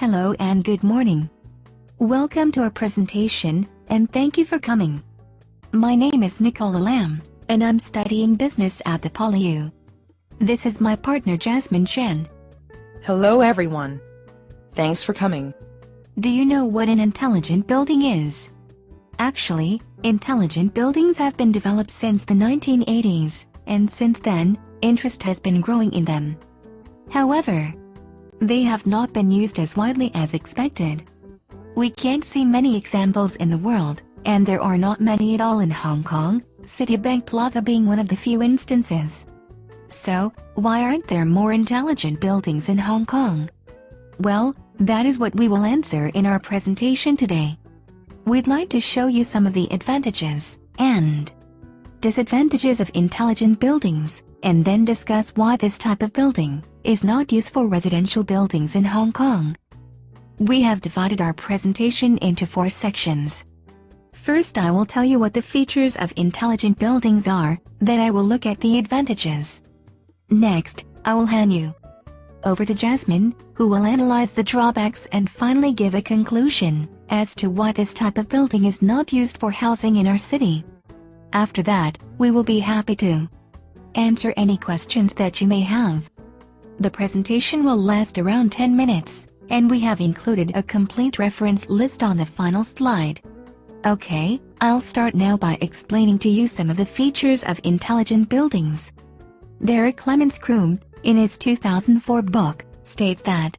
Hello and good morning. Welcome to our presentation, and thank you for coming. My name is Nicola Lam, and I'm studying business at the PolyU. This is my partner Jasmine Chen. Hello everyone. Thanks for coming. Do you know what an intelligent building is? Actually, intelligent buildings have been developed since the 1980s, and since then, interest has been growing in them. However, they have not been used as widely as expected. We can't see many examples in the world, and there are not many at all in Hong Kong, Citibank Plaza being one of the few instances. So, why aren't there more intelligent buildings in Hong Kong? Well, that is what we will answer in our presentation today. We'd like to show you some of the advantages and disadvantages of intelligent buildings, and then discuss why this type of building is not used for residential buildings in Hong Kong. We have divided our presentation into four sections. First I will tell you what the features of intelligent buildings are, then I will look at the advantages. Next, I will hand you over to Jasmine, who will analyze the drawbacks and finally give a conclusion as to why this type of building is not used for housing in our city. After that, we will be happy to answer any questions that you may have. The presentation will last around 10 minutes, and we have included a complete reference list on the final slide. Okay, I'll start now by explaining to you some of the features of intelligent buildings. Derek Clements Croome, in his 2004 book, states that